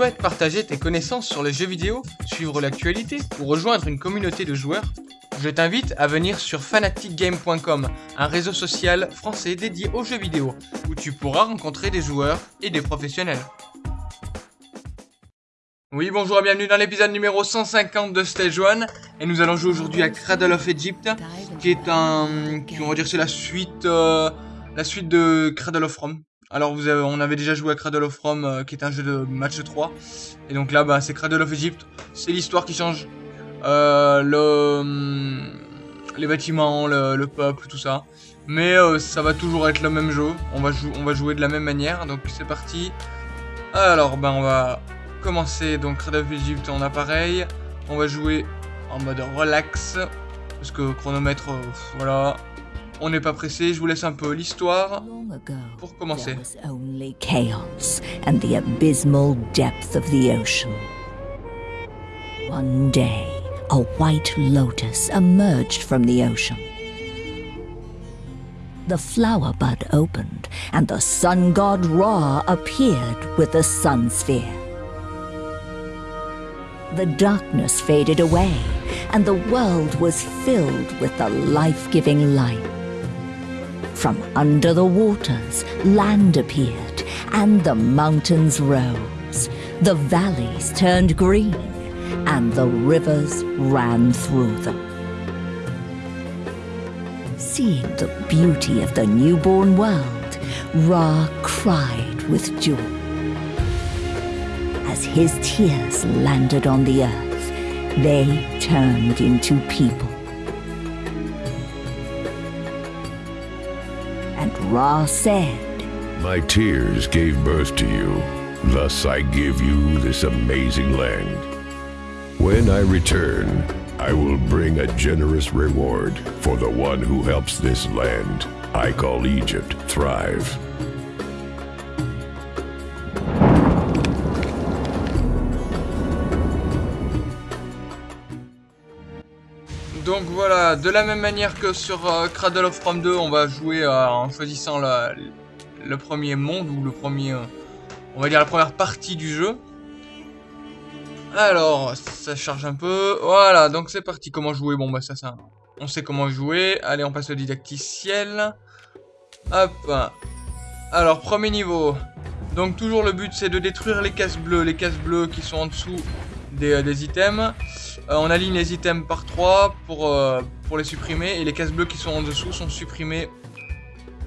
Souhaites partager tes connaissances sur les jeux vidéo, suivre l'actualité ou rejoindre une communauté de joueurs, je t'invite à venir sur fanaticgame.com, un réseau social français dédié aux jeux vidéo, où tu pourras rencontrer des joueurs et des professionnels. Oui, bonjour et bienvenue dans l'épisode numéro 150 de Stage 1. Et nous allons jouer aujourd'hui à Cradle of Egypt, qui est un... Qui, on va dire c'est la suite... Euh, la suite de Cradle of Rome. Alors vous avez, on avait déjà joué à Cradle of Rome, euh, qui est un jeu de match 3. Et donc là, bah, c'est Cradle of Egypt. C'est l'histoire qui change. Euh, hum, les bâtiments, le, peuple, tout ça. Mais euh, ça va toujours être le même jeu. On va, on va jouer de la même manière. Donc c'est parti. Alors, ben on va commencer. Donc Cradle of Egypt en appareil. On va jouer en mode relax. Parce que chronomètre, voilà. On n'est pas pressé, je vous laisse un peu l'histoire pour commencer. only chaos and the abysmal depth of the ocean. One day, a white lotus emerged from the ocean. The flower bud opened, and the sun god Ra appeared with the sun sphere. The darkness faded away, and the world was filled with the life-giving light. From under the waters, land appeared, and the mountains rose. The valleys turned green, and the rivers ran through them. Seeing the beauty of the newborn world, Ra cried with joy. As his tears landed on the earth, they turned into people. Ra said, My tears gave birth to you, thus I give you this amazing land. When I return, I will bring a generous reward for the one who helps this land I call Egypt thrive. Donc voilà, de la même manière que sur euh, Cradle of Rome 2, on va jouer euh, en choisissant le premier monde ou le premier, euh, on va dire la première partie du jeu. Alors, ça charge un peu. Voilà, donc c'est parti. Comment jouer? Bon bah ça, ça, on sait comment jouer. Allez, on passe au didacticiel. Hop. Alors, premier niveau. Donc toujours le but c'est de détruire les cases bleues, les cases bleues qui sont en dessous des, des items. Euh, on aligne les items par 3 pour, euh, pour les supprimer. Et les cases bleues qui sont en dessous sont supprimées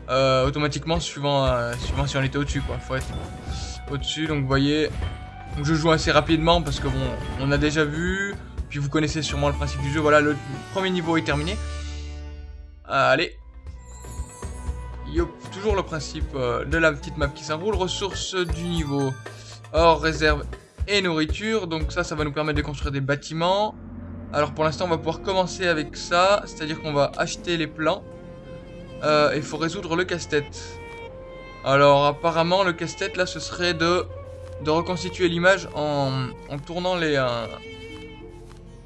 euh, automatiquement suivant, suivant si on était au-dessus. quoi. faut être au-dessus. Donc voyez, je joue assez rapidement parce que bon, on a déjà vu. Puis vous connaissez sûrement le principe du jeu. Voilà, le premier niveau est terminé. Allez. Yop, toujours le principe de la petite map qui s'enroule. Ressources du niveau. Or, réserve et nourriture. Donc ça, ça va nous permettre de construire des bâtiments. Alors pour l'instant, on va pouvoir commencer avec ça. C'est-à-dire qu'on va acheter les plans. Euh, il faut résoudre le casse-tête. Alors apparemment, le casse-tête, là, ce serait de, reconstituer l'image en, tournant les... Euh,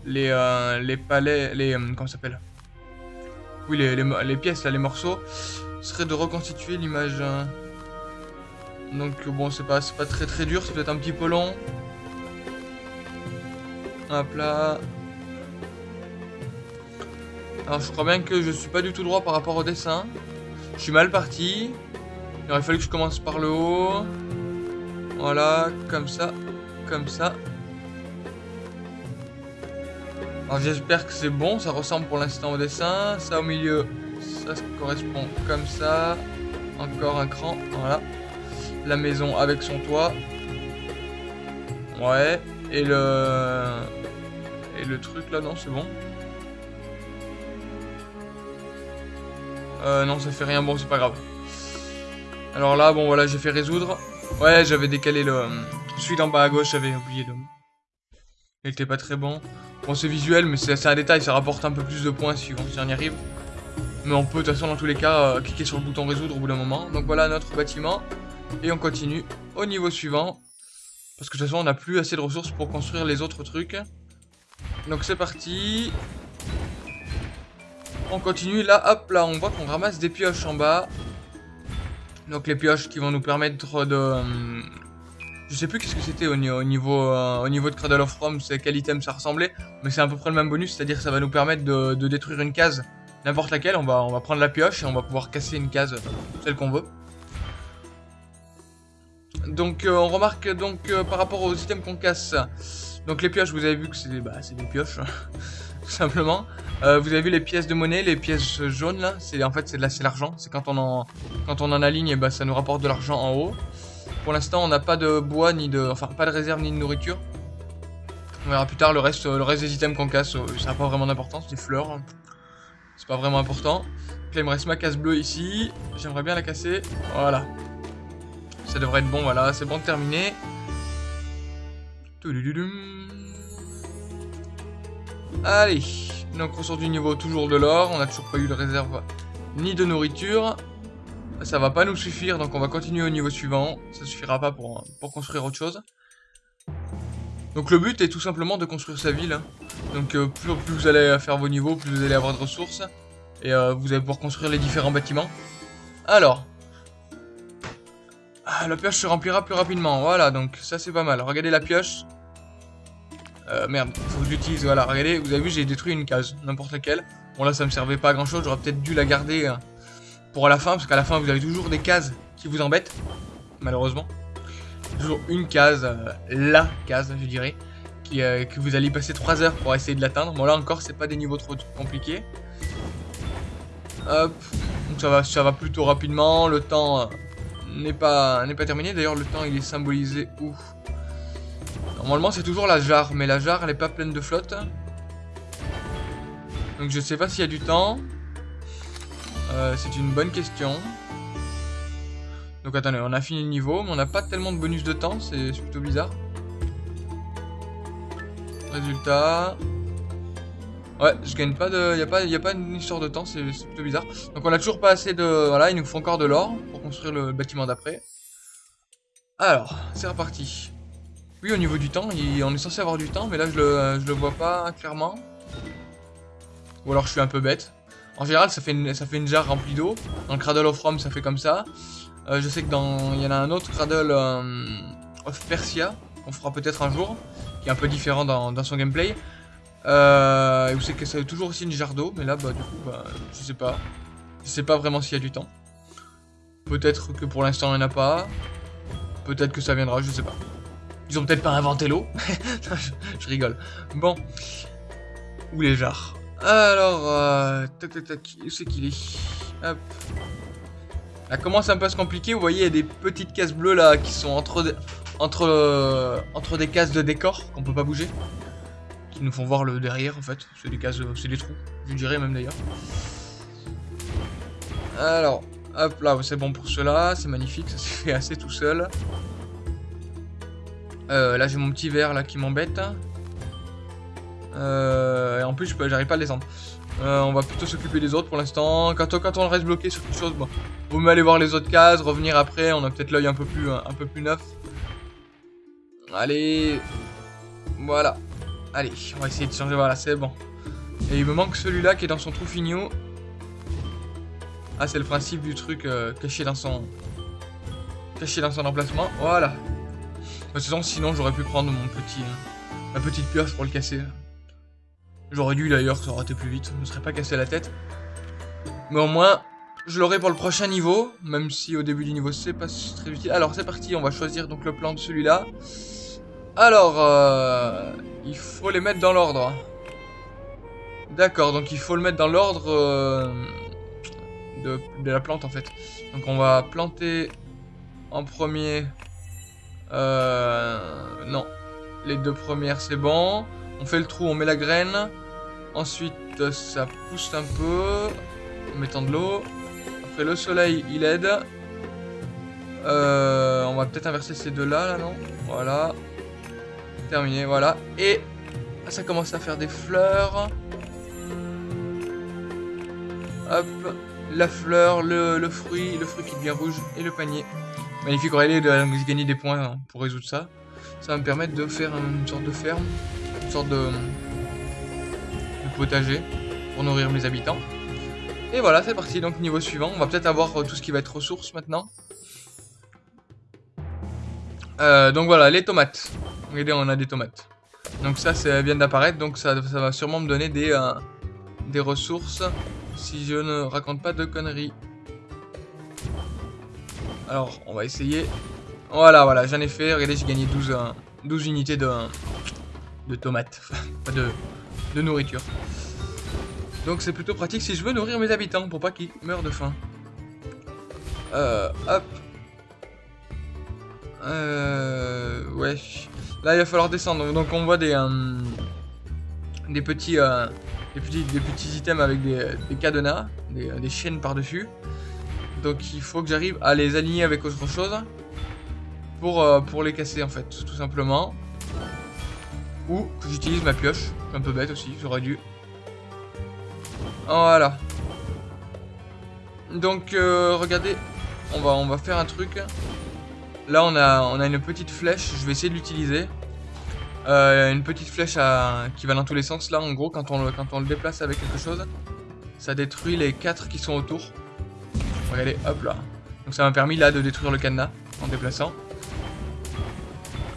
les, euh, les palais... Les, comment ça s'appelle? Oui, les, pièces, là, les morceaux. Ce serait de reconstituer l'image... Donc bon, c'est pas, pas très très dur, c'est peut-être un petit peu long. Hop là. Alors je crois bien que je suis pas du tout droit par rapport au dessin. Je suis mal parti. Il aurait fallu que je commence par le haut. Voilà, comme ça, comme ça. Alors j'espère que c'est bon, ça ressemble pour l'instant au dessin. Ça au milieu, ça correspond comme ça. Encore un cran, voilà. La maison avec son toit. Ouais, et le... Le truc là, non, c'est bon. Euh, non, ça fait rien. Bon, c'est pas grave. Alors là, bon, voilà, j'ai fait résoudre. Ouais, j'avais décalé le... Celui d'en bas à gauche, j'avais oublié de... Il était pas très bon. Bon, c'est visuel, mais c'est un détail. Ça rapporte un peu plus de points si on y arrive. Mais on peut, de toute façon, dans tous les cas, euh, cliquer sur le bouton résoudre au bout d'un moment. Donc voilà notre bâtiment. Et on continue au niveau suivant. Parce que de toute façon, on n'a plus assez de ressources pour construire les autres trucs. Donc c'est parti. On continue. Là, hop, là, on voit qu'on ramasse des pioches en bas. Donc les pioches qui vont nous permettre de, Je sais plus qu'est-ce que c'était au, au, niveau, euh, au niveau de Cradle of Rome, c'est quel item ça ressemblait, mais c'est à peu près le même bonus, c'est-à-dire ça va nous permettre de, détruire une case, n'importe laquelle, on va, on va prendre la pioche et on va pouvoir casser une case, celle qu'on veut. Donc euh, on remarque donc euh, par rapport aux items qu'on casse, donc les pioches, vous avez vu que c'est bah, des pioches, tout simplement. Euh, vous avez vu les pièces de monnaie, les pièces jaunes là, c'est en fait c'est c'est l'argent, c'est quand on en quand on en aligne, bah, ça nous rapporte de l'argent en haut. Pour l'instant, on n'a pas de bois ni de enfin pas de réserve ni de nourriture. On verra plus tard le reste le reste des items qu'on casse, ça n'a pas vraiment d'importance, des fleurs. C'est pas vraiment important. Donc là, il me reste ma casse bleue ici. J'aimerais bien la casser. Voilà. Ça devrait être bon, voilà, c'est bon de terminer. Allez, donc on sort du niveau toujours de l'or, on n'a toujours pas eu de réserve ni de nourriture. Ça va pas nous suffire, donc on va continuer au niveau suivant. Ça suffira pas pour, construire autre chose. Donc le but est tout simplement de construire sa ville. Hein. Donc euh, plus, plus, vous allez faire vos niveaux, plus vous allez avoir de ressources. Et euh, vous allez pouvoir construire les différents bâtiments. Alors, ah, la pioche se remplira plus rapidement. Voilà, donc ça c'est pas mal. Regardez la pioche. Euh, merde, faut que je l'utilise. Voilà, regardez, vous avez vu, j'ai détruit une case, n'importe laquelle. Bon là, ça me servait pas à grand chose. J'aurais peut-être dû la garder euh, pour la fin, parce qu'à la fin, vous avez toujours des cases qui vous embêtent, malheureusement. Toujours une case, euh, la case, je dirais, euh, que vous allez passer 3 heures pour essayer de l'atteindre. Bon là encore, c'est pas des niveaux trop compliqués. Hop, donc ça va, ça va plutôt rapidement. Le temps n'est pas, n'est terminé. D'ailleurs, le temps, il est symbolisé où? Normalement, c'est toujours la jarre, mais la jarre, elle est pas pleine de flotte. Donc, je sais pas s'il y a du temps. Euh, c'est une bonne question. Donc, attendez, on a fini le niveau, mais on n'a pas tellement de bonus de temps. C'est plutôt bizarre. Résultat... Ouais, je gagne pas de... Il n'y a, pas, y a pas une histoire de temps, c'est plutôt bizarre. Donc on a toujours pas assez de... Voilà, il nous faut encore de l'or pour construire le bâtiment d'après. Alors, c'est reparti. Oui, au niveau du temps, on est censé avoir du temps, mais là je le, le vois pas clairement. Ou alors je suis un peu bête. En général, ça fait une, ça fait une jarre remplie d'eau. Dans le Cradle of Rome, ça fait comme ça. Euh, je sais que dans... Il y en a un autre Cradle euh, of Persia, qu'on fera peut-être un jour, qui est un peu différent dans son gameplay. Euh, vous savez que ça a toujours aussi une jarre d'eau, mais là, bah, du coup, bah, je sais pas. Je sais pas vraiment s'il y a du temps. Peut-être que pour l'instant, il n'y en a pas. Peut-être que ça viendra, je sais pas. Ils ont peut-être pas inventé l'eau. je, rigole. Bon. Où les jarres? Alors, euh, tac, tac, tac. Où c'est qu'il est, Hop. Ça commence un peu à se compliquer. Vous voyez, il y a des petites cases bleues là qui sont entre entre, euh, entre des cases de décor qu'on peut pas bouger qui nous font voir le derrière en fait. C'est des cases, c'est des trous, je dirais même d'ailleurs. Alors, hop là, c'est bon pour cela, c'est magnifique, ça s'est fait assez tout seul. Euh, là j'ai mon petit verre là qui m'embête. Euh, et en plus j'arrive pas à le descendre. Euh, on va plutôt s'occuper des autres pour l'instant. Quand, quand, on reste bloqué sur quelque chose, bon, vaut mieux aller voir les autres cases, revenir après, on a peut-être l'œil un peu plus un peu plus neuf. Allez, voilà. Allez, on va essayer de changer, voilà, c'est bon. Et il me manque celui-là qui est dans son trou fignon. Ah, c'est le principe du truc euh, caché dans son... Caché dans son emplacement, voilà. De toute façon, sinon j'aurais pu prendre mon petit... Euh, ma petite pioche pour le casser. J'aurais dû d'ailleurs, ça aurait été plus vite, je ne serais pas cassé la tête. Mais au moins, je l'aurai pour le prochain niveau, même si au début du niveau c'est pas très utile. Alors c'est parti, on va choisir donc le plan de celui-là. Alors, euh, il faut les mettre dans l'ordre. D'accord, donc il faut le mettre dans l'ordre euh, de, la plante en fait. Donc on va planter en premier... Euh, non, les deux premières c'est bon. On fait le trou, on met la graine. Ensuite ça pousse un peu en mettant de l'eau. Après le soleil il aide. On va peut-être inverser ces deux là, là non? Voilà. Terminé, voilà. Et ça commence à faire des fleurs. Hop, la fleur, le, fruit, le fruit qui devient rouge et le panier. Magnifique, Aurélie de gagner des points hein, pour résoudre ça. Ça va me permettre de faire une sorte de ferme, une sorte de, de potager pour nourrir mes habitants. Et voilà, c'est parti, donc niveau suivant. On va peut-être avoir tout ce qui va être ressources maintenant. Euh, donc voilà, les tomates. Regardez, on a des tomates. Donc ça, ça vient d'apparaître, donc ça, ça, va sûrement me donner des, euh, des ressources, si je ne raconte pas de conneries. Alors, on va essayer. Voilà, voilà, j'en ai fait. Regardez, j'ai gagné 12, 12 euh, unités de, de tomates. Pas de, de nourriture. Donc c'est plutôt pratique si je veux nourrir mes habitants pour pas qu'ils meurent de faim. Euh, hop. Euh, ouais. Là, il va falloir descendre. Donc on voit des, euh, des petits, euh, des petits, des petits items avec des, cadenas, des, des chaînes par-dessus. Donc il faut que j'arrive à les aligner avec autre chose pour, euh, les casser en fait, tout simplement. Ou que j'utilise ma pioche, un peu bête aussi, j'aurais dû. Voilà. Donc euh, regardez, on va faire un truc. Là on a, on a une petite flèche, je vais essayer de l'utiliser. Euh, une petite flèche qui va dans tous les sens. Là en gros quand on, le, quand on le déplace avec quelque chose, ça détruit les 4 qui sont autour. Regardez, hop là. Donc ça m'a permis là de détruire le cadenas en déplaçant.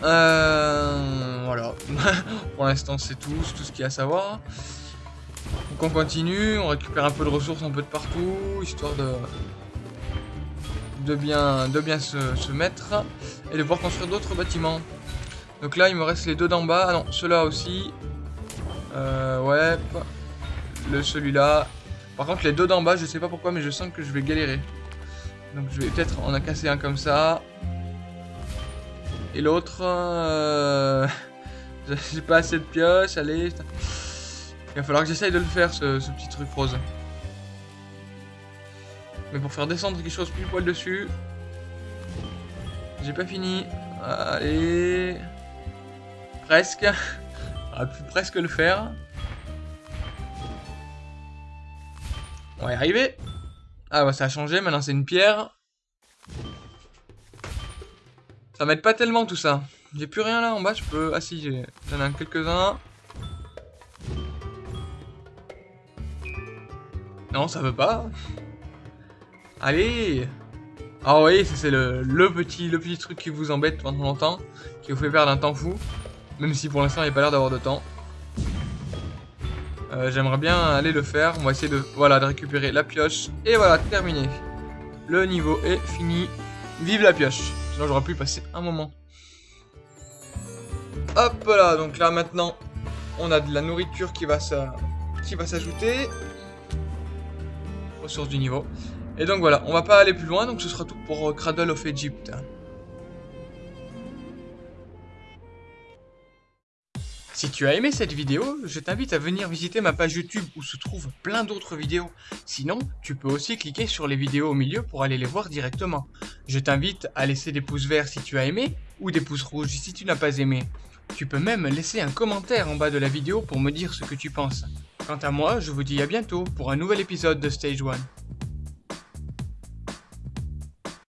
Euh, voilà. Pour l'instant c'est tout, tout ce qu'il y a à savoir. Donc on continue, on récupère un peu de ressources un peu de partout, histoire de de bien, se, mettre et de pouvoir construire d'autres bâtiments. Donc là il me reste les deux d'en bas, ah non, ceux-là aussi. Euh, ouais, le celui-là. Par contre les deux d'en bas, je sais pas pourquoi, mais je sens que je vais galérer. Donc je vais peut-être en a un comme ça. Et l'autre, euh... j'ai pas assez de pioches, allez. Il va falloir que j'essaye de le faire, ce, ce, petit truc rose. Mais pour faire descendre quelque chose plus poil dessus. J'ai pas fini. Allez. Presque. On pu presque le faire. On va y arriver. Ah bah ça a changé, maintenant c'est une pierre. Ça m'aide pas tellement tout ça. J'ai plus rien là en bas, je peux... Ah si, j'en ai quelques-uns. Non, ça veut pas. Allez Ah oui, c'est le, petit, le petit truc qui vous embête pendant longtemps, qui vous fait perdre un temps fou. Même si pour l'instant il n'y a pas l'air d'avoir de temps. Euh, J'aimerais bien aller le faire. On va essayer de récupérer la pioche. Et voilà, terminé. Le niveau est fini. Vive la pioche. Sinon j'aurais pu passer un moment. Hop là, donc là maintenant, on a de la nourriture qui va s'ajouter. Ressources du niveau. Et donc voilà, on va pas aller plus loin, donc ce sera tout pour Cradle of Egypt. Si tu as aimé cette vidéo, je t'invite à venir visiter ma page YouTube où se trouvent plein d'autres vidéos. Sinon, tu peux aussi cliquer sur les vidéos au milieu pour aller les voir directement. Je t'invite à laisser des pouces verts si tu as aimé, ou des pouces rouges si tu n'as pas aimé. Tu peux même laisser un commentaire en bas de la vidéo pour me dire ce que tu penses. Quant à moi, je vous dis à bientôt pour un nouvel épisode de Stage 1.